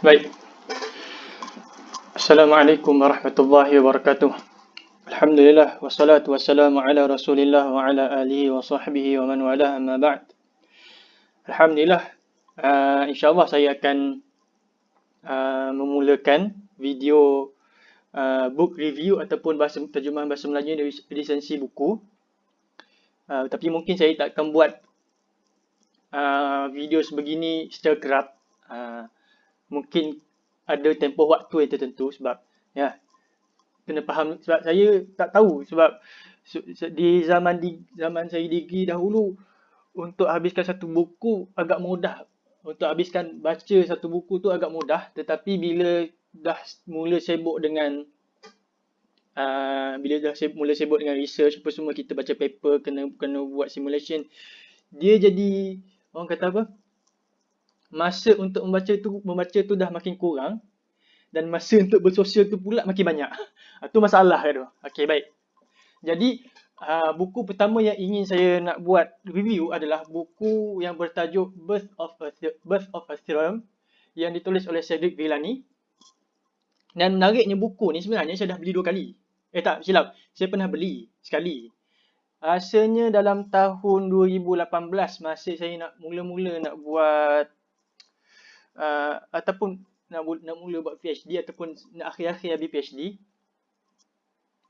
Baik. Assalamualaikum warahmatullahi wabarakatuh. Alhamdulillah wassalatu wassalamu ala Rasulillah wa ala alihi wa sahbihi wa man wala amma ba'd. Alhamdulillah uh, insyaallah saya akan uh, memulakan video uh, book review ataupun bahasa terjemahan bahasa Melayu dari lisensi buku. Uh, tapi mungkin saya tak akan buat uh, video sebegini secara kerap. Uh, mungkin ada tempoh waktu yang tertentu sebab ya kena faham. Sebab saya tak tahu sebab di zaman di zaman saya degree dahulu untuk habiskan satu buku agak mudah. Untuk habiskan baca satu buku tu agak mudah. Tetapi bila dah mula sibuk dengan uh, bila dah sibuk, mula sibuk dengan research apa semua kita baca paper kena kena buat simulation dia jadi orang kata apa masa untuk membaca tu membaca tu dah makin kurang dan masa untuk bersosial tu pula makin banyak. Itu ah, masalah tu. Okey baik. Jadi uh, buku pertama yang ingin saya nak buat review adalah buku yang bertajuk Birth of a Birth of a Theorem yang ditulis oleh Cedric Villani. Dan menariknya buku ni sebenarnya saya dah beli dua kali. Eh tak, silap. Saya pernah beli sekali. Rasanya dalam tahun 2018 masa saya nak mula-mula nak buat uh, ataupun nak, nak mula buat PhD ataupun nak akhir-akhir habis PhD.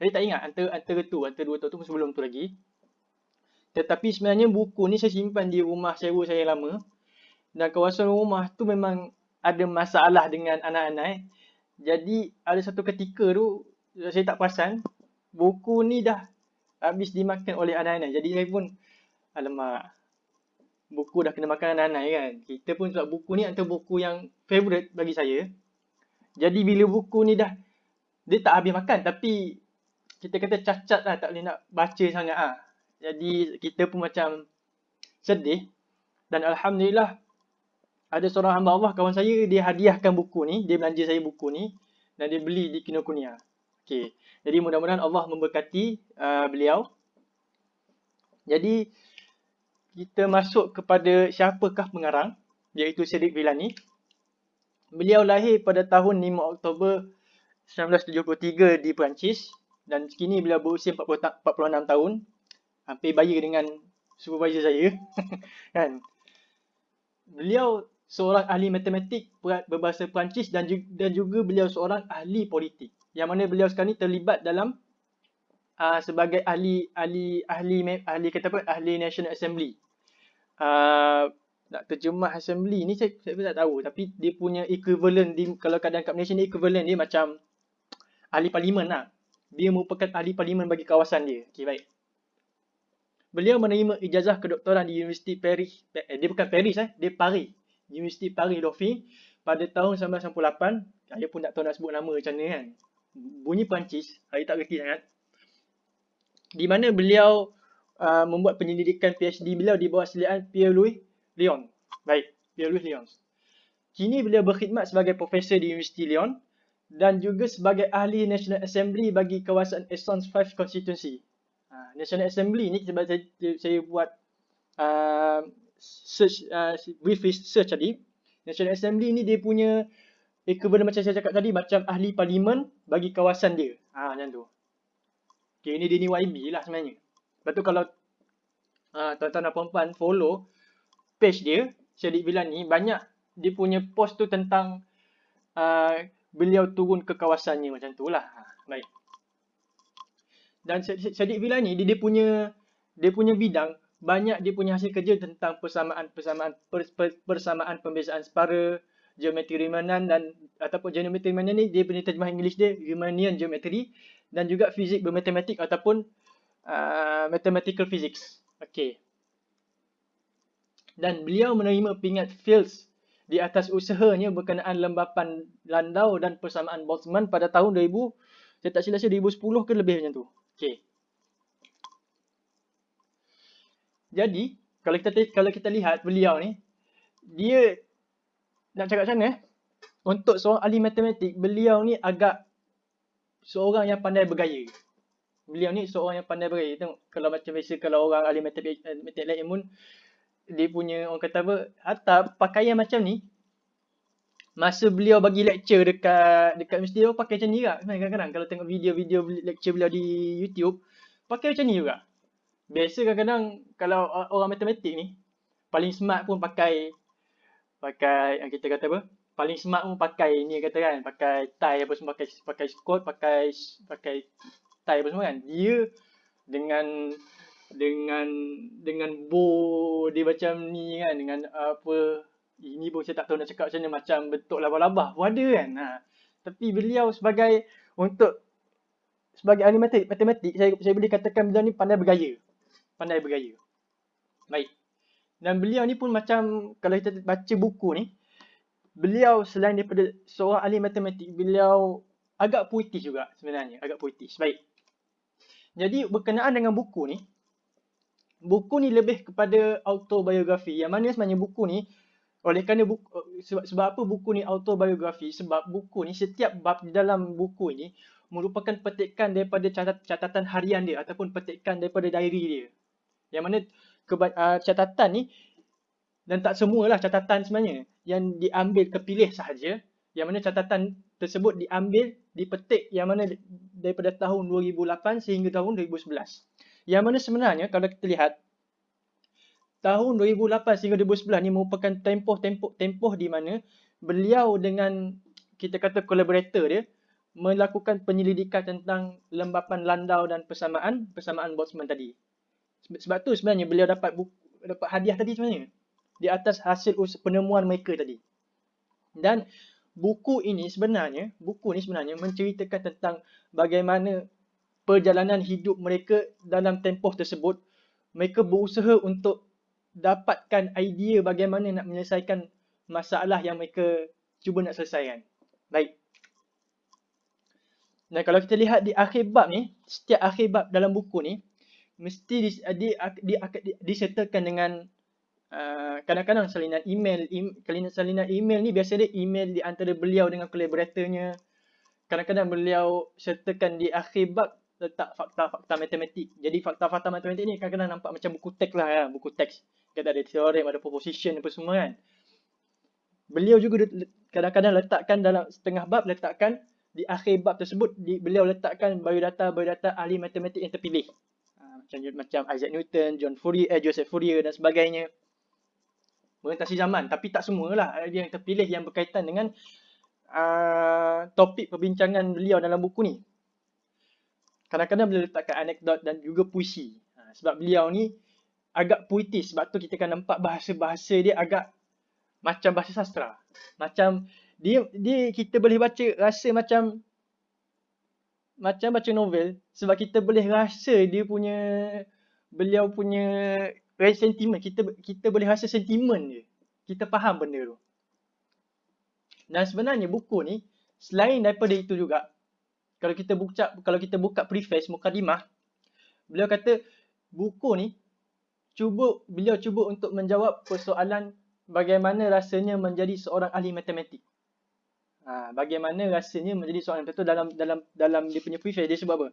Jadi tak ingat antara, antara tu, antara dua tahun tu sebelum tu lagi. Tetapi sebenarnya buku ni saya simpan di rumah sewa saya lama. Dan kawasan rumah tu memang ada masalah dengan anak-anak. Eh. Jadi ada satu ketika tu saya tak perasan buku ni dah habis dimakan oleh anak-anak. Jadi saya pun alamak buku dah kena makan anak-anak kan. Kita pun sebab buku ni antara buku yang favourite bagi saya. Jadi bila buku ni dah, dia tak habis makan tapi kita kata cacat lah tak boleh nak baca sangat ah. Jadi kita pun macam sedih. Dan Alhamdulillah ada seorang hamba Allah kawan saya dia hadiahkan buku ni. Dia belanja saya buku ni dan dia beli di Kinokuniya. Okay. Jadi mudah-mudahan Allah memberkati uh, beliau. Jadi kita masuk kepada siapakah pengarang iaitu Cedric Villani. Beliau lahir pada tahun 5 Oktober 1973 di Perancis dan kini beliau berusia 40 46 tahun. Hampir bayi dengan supervisor saya. kan? Beliau seorang ahli matematik berbahasa Perancis dan juga, dan juga beliau seorang ahli politik. Yang mana beliau sekarang ni terlibat dalam uh, sebagai ahli ahli ahli ahli kata apa ahli National Assembly. Uh, nak terjemah assembly ni saya, saya pun tak tahu tapi dia punya equivalent di kalau kadang kat Malaysia ni equivalent dia macam ahli parlimen lah. Dia merupakan ahli parlimen bagi kawasan dia. Okey baik. Beliau menerima ijazah kedoktoran di Universiti Paris. Eh, dia bukan Paris eh, dia Paris. Universiti Paris Dauphine pada tahun 1998. Saya pun tak tahu nak sebut nama macam mana kan. Bunyi Perancis, saya tak reti sangat di mana beliau uh, membuat penyelidikan PhD beliau di bawah seliaan Pierre-Louis Lyon. Baik, Pierre-Louis Lyon. Kini beliau berkhidmat sebagai profesor di Universiti Lyon dan juga sebagai ahli National Assembly bagi kawasan Essence 5 Constituency. Uh, National Assembly ni sebab saya, saya buat uh, search, uh, brief research tadi. National Assembly ni dia punya equivalent macam saya cakap tadi macam ahli parlimen bagi kawasan dia. Ha, macam tu. Okay, ini dia ni YB lah sebenarnya. Lepas tu kalau uh, tuan-tuan dan puan-puan follow page dia, Syadik Bilan ni, banyak dia punya post tu tentang uh, beliau turun ke kawasannya macam tu lah. Ha, baik. Dan Syadik Bilan ni, dia, dia punya dia punya bidang, banyak dia punya hasil kerja tentang persamaan persamaan per, per, persamaan pembezaan separa, geometri Riemannian dan ataupun geometri Riemannian ni dia punya terjemahan English dia Riemannian geometry dan juga fizik bermatematik ataupun uh, mathematical physics. Okey. Dan beliau menerima pingat Fields di atas usahanya berkenaan lembapan landau dan persamaan Boltzmann pada tahun 2000, saya tak silap saya 2010 ke lebih macam tu. Okey. Jadi, kalau kita kalau kita lihat beliau ni, dia nak cakap macam mana? Eh? Untuk seorang ahli matematik, beliau ni agak seorang yang pandai bergaya. Beliau ni seorang yang pandai bergaya. Tengok kalau macam biasa kalau orang ahli matematik lain pun dia punya orang kata apa, hatta pakaian macam ni masa beliau bagi lecture dekat dekat mesti dia pakai macam ni juga. Kadang-kadang kalau tengok video-video lecture beliau di YouTube, pakai macam ni juga. Biasa kadang-kadang kalau orang matematik ni paling smart pun pakai pakai kita kata apa? Paling smart pun pakai ni kata kan, pakai tie apa semua pakai pakai coat, pakai pakai tie apa semua kan. Dia dengan dengan dengan bow dia macam ni kan dengan apa ini pun saya tak tahu nak cakap macam mana macam bentuk labah-labah pun ada kan ha. tapi beliau sebagai untuk sebagai ahli matematik saya saya boleh katakan beliau ni pandai bergaya pandai bergaya baik dan beliau ni pun macam kalau kita baca buku ni beliau selain daripada seorang ahli matematik beliau agak puitis juga sebenarnya agak puitis baik jadi berkenaan dengan buku ni buku ni lebih kepada autobiografi. Yang mana sebenarnya buku ni oleh kerana buku, sebab, sebab apa buku ni autobiografi? Sebab buku ni setiap bab di dalam buku ini merupakan petikan daripada catat, catatan harian dia ataupun petikan daripada diary dia. Yang mana keba, uh, catatan ni dan tak semualah catatan sebenarnya yang diambil kepilih sahaja. Yang mana catatan tersebut diambil dipetik yang mana daripada tahun 2008 sehingga tahun 2011. Yang mana sebenarnya kalau kita lihat tahun 2008 hingga 2011 ni merupakan tempoh-tempoh tempoh di mana beliau dengan kita kata collaborator dia melakukan penyelidikan tentang lembapan landau dan persamaan persamaan Boltzmann tadi. Sebab tu sebenarnya beliau dapat buku, dapat hadiah tadi sebenarnya di atas hasil penemuan mereka tadi. Dan buku ini sebenarnya buku ini sebenarnya menceritakan tentang bagaimana perjalanan hidup mereka dalam tempoh tersebut mereka berusaha untuk dapatkan idea bagaimana nak menyelesaikan masalah yang mereka cuba nak selesaikan. Baik. Dan kalau kita lihat di akhir bab ni, setiap akhir bab dalam buku ni mesti di, di, di, di, dengan uh, kadang-kadang uh, salinan email, salinan, salinan email ni biasanya email di antara beliau dengan kolaboratornya. Kadang-kadang beliau sertakan di akhir bab letak fakta-fakta matematik. Jadi fakta-fakta matematik ni kadang-kadang nampak macam buku teks lah ya, buku teks. Kita ada teorem, ada proposition apa semua kan. Beliau juga kadang-kadang letakkan dalam setengah bab letakkan di akhir bab tersebut di, beliau letakkan biodata-biodata ahli matematik yang terpilih. Ha, macam macam Isaac Newton, John Fourier, eh, Joseph Fourier dan sebagainya. Merentasi zaman tapi tak semualah dia yang terpilih yang berkaitan dengan uh, topik perbincangan beliau dalam buku ni kadang-kadang beliau letakkan anekdot dan juga puisi. Ha, sebab beliau ni agak puitis. Sebab tu kita akan nampak bahasa-bahasa dia agak macam bahasa sastra. Macam dia dia kita boleh baca rasa macam macam baca novel sebab kita boleh rasa dia punya beliau punya sentimen kita kita boleh rasa sentimen dia. Kita faham benda tu. Dan sebenarnya buku ni selain daripada itu juga kalau kita buka kalau kita buka preface mukadimah beliau kata buku ni cuba beliau cuba untuk menjawab persoalan bagaimana rasanya menjadi seorang ahli matematik. Ha, bagaimana rasanya menjadi seorang itu dalam dalam dalam dia punya preface dia sebut apa?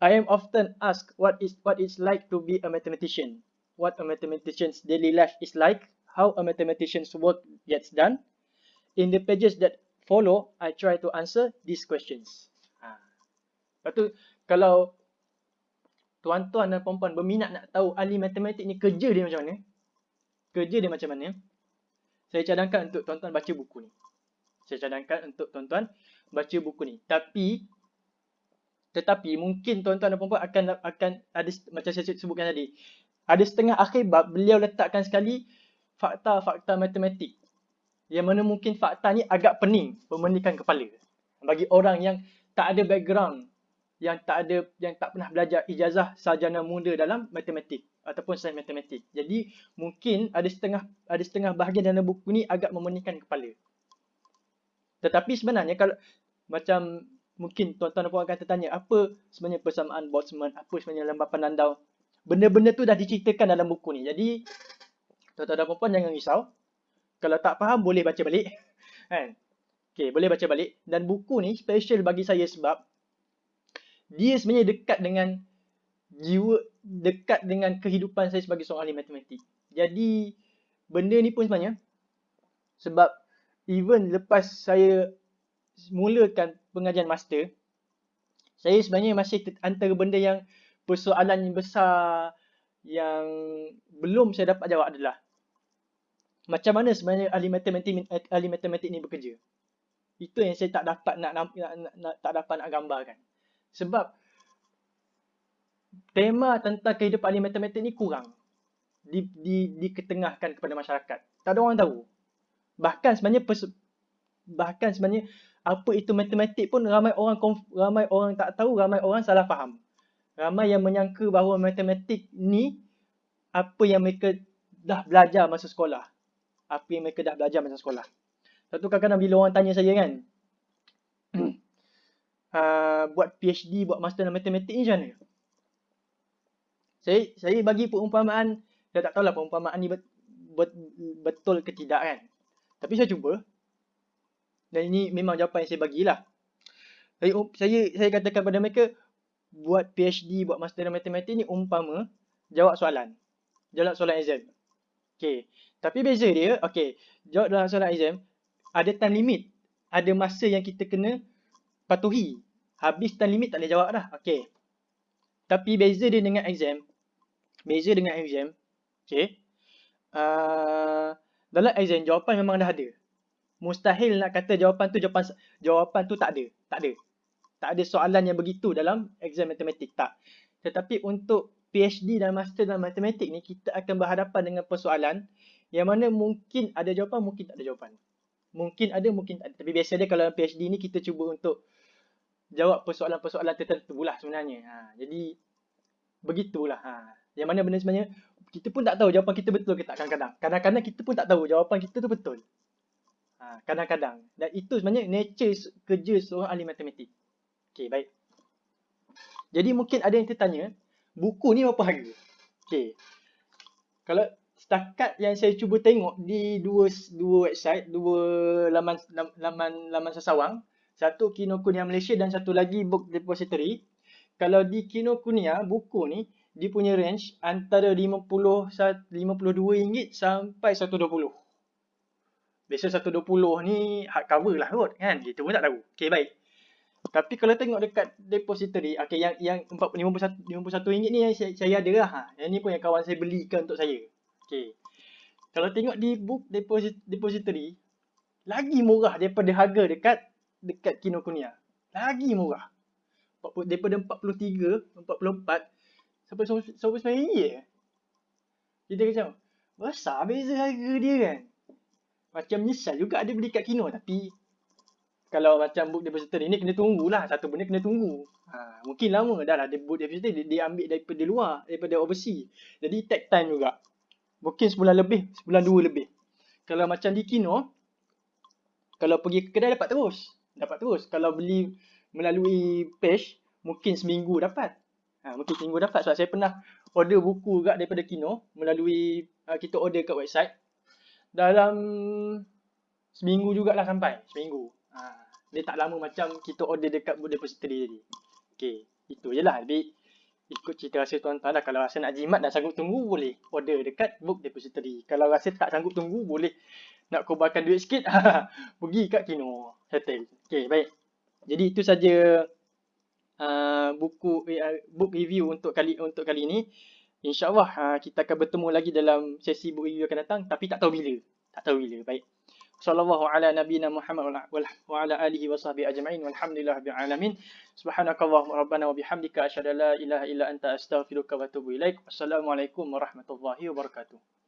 I am often asked what is what it's like to be a mathematician. What a mathematician's daily life is like, how a mathematician's work gets done. In the pages that follow, I try to answer these questions. Lepas tu kalau tuan-tuan dan puan-puan berminat nak tahu ahli matematik ni kerja dia macam mana, kerja dia macam mana, saya cadangkan untuk tuan-tuan baca buku ni. Saya cadangkan untuk tuan-tuan baca buku ni. Tapi tetapi mungkin tuan-tuan dan puan-puan akan akan ada macam saya sebutkan tadi. Ada setengah akhir bab beliau letakkan sekali fakta-fakta matematik. Yang mana mungkin fakta ni agak pening, memenikan kepala. Bagi orang yang tak ada background yang tak ada yang tak pernah belajar ijazah sarjana muda dalam matematik ataupun sains matematik. Jadi mungkin ada setengah ada setengah bahagian dalam buku ni agak memeningkan kepala. Tetapi sebenarnya kalau macam mungkin tuan-tuan dan puan akan tertanya apa sebenarnya persamaan Boltzmann, apa sebenarnya lembapan landau. Benda-benda tu dah diceritakan dalam buku ni. Jadi tuan-tuan dan puan jangan risau. Kalau tak faham boleh baca balik. Kan? Okay, boleh baca balik. Dan buku ni special bagi saya sebab dia sebenarnya dekat dengan jiwa dekat dengan kehidupan saya sebagai seorang ahli matematik. Jadi benda ni pun sebenarnya sebab even lepas saya mulakan pengajian master, saya sebenarnya masih antara benda yang persoalan yang besar yang belum saya dapat jawab adalah macam mana sebenarnya ahli matematik ahli matematik ni bekerja. Itu yang saya tak dapat nak, nak, nak, nak tak dapat nak gambarkan. Sebab tema tentang kehidupan ahli matematik ni kurang di, di, diketengahkan kepada masyarakat. Tak ada orang tahu. Bahkan sebenarnya bahkan sebenarnya apa itu matematik pun ramai orang ramai orang tak tahu, ramai orang salah faham. Ramai yang menyangka bahawa matematik ni apa yang mereka dah belajar masa sekolah. Apa yang mereka dah belajar masa sekolah. Satu kadang-kadang bila orang tanya saya kan, uh, buat PhD, buat master dalam matematik ni macam mana? Saya, saya bagi perumpamaan, saya tak tahulah perumpamaan ni bet, bet, betul ke tidak kan. Tapi saya cuba. Dan ini memang jawapan yang saya bagilah. Saya, saya, saya katakan kepada mereka, buat PhD, buat master dalam matematik ni umpama jawab soalan. Jawab soalan exam. Okay. Tapi beza dia, okay. Jawab dalam soalan exam, ada time limit. Ada masa yang kita kena patuhi. Habis time limit tak boleh jawab dah. Okay. Tapi beza dia dengan exam. Beza dengan exam. Okay. Uh, dalam exam, jawapan memang dah ada. Mustahil nak kata jawapan tu jawapan jawapan tu tak ada. Tak ada. Tak ada soalan yang begitu dalam exam matematik. Tak. Tetapi untuk PhD dan Master dalam matematik ni, kita akan berhadapan dengan persoalan yang mana mungkin ada jawapan, mungkin tak ada jawapan. Mungkin ada, mungkin tak ada. Tapi biasa dia kalau PhD ni kita cuba untuk jawab persoalan-persoalan tertentu lah sebenarnya. Ha, jadi, begitulah. Ha. Yang mana benda sebenarnya, kita pun tak tahu jawapan kita betul ke tak kadang-kadang. Kadang-kadang kita pun tak tahu jawapan kita tu betul. Ha, kadang-kadang. Dan itu sebenarnya nature kerja seorang ahli matematik. Okay, baik. Jadi mungkin ada yang tertanya, buku ni berapa harga? Okay. Kalau setakat yang saya cuba tengok di dua dua website, dua laman laman laman sesawang, satu Kinokuniya Malaysia dan satu lagi Book Depository. Kalau di Kinokuniya, buku ni dia punya range antara 50 RM52 sampai 120. Biasa 120 ni hardcover lah kot kan. Kita pun tak tahu. Okay baik. Tapi kalau tengok dekat depository, okay, yang yang 51 51 ringgit ni yang saya, saya ada lah. Ha. Yang ni pun yang kawan saya belikan untuk saya. Okay. Kalau tengok di book deposit, depository, lagi murah daripada harga dekat dekat Kinokuniya. Lagi murah. Daripada 43, 44, sampai 99 ringgit. Kita macam, besar beza harga dia kan. Macam misal juga ada beli kat Kino tapi kalau macam book depository ni kena tunggulah. Satu benda kena tunggu. Ha, mungkin lama dah lah book depository dia, dia ambil daripada luar daripada overseas. Jadi take time juga. Mungkin sebulan lebih sebulan dua lebih. Kalau macam di Kino kalau pergi ke kedai dapat terus. Dapat terus. Kalau beli melalui page mungkin seminggu dapat. Ha, mungkin seminggu dapat. Sebab saya pernah order buku juga daripada Kino melalui uh, kita order kat website. Dalam seminggu jugalah sampai. Seminggu Ha, dia tak lama macam kita order dekat book depository tadi. Okay, itu je lah. Lebih ikut cerita rasa tuan-tuan lah. Kalau rasa nak jimat dan sanggup tunggu, boleh order dekat book depository. Kalau rasa tak sanggup tunggu, boleh nak korbankan duit sikit, pergi kat Kino. Settle. Okay, baik. Jadi itu saja uh, buku uh, book review untuk kali untuk kali ini. InsyaAllah uh, kita akan bertemu lagi dalam sesi book review akan datang. Tapi tak tahu bila. Tak tahu bila. Baik. Sallallahu ala nabiyina Muhammad wa ala alihi wa sahbihi ajma'in walhamdulillahi rabbil alamin. Subhanakallahumma rabbana wa bihamdika asyhadu an la ilaha illa anta astaghfiruka wa atubu ilaik. Wassalamualaikum warahmatullahi wabarakatuh.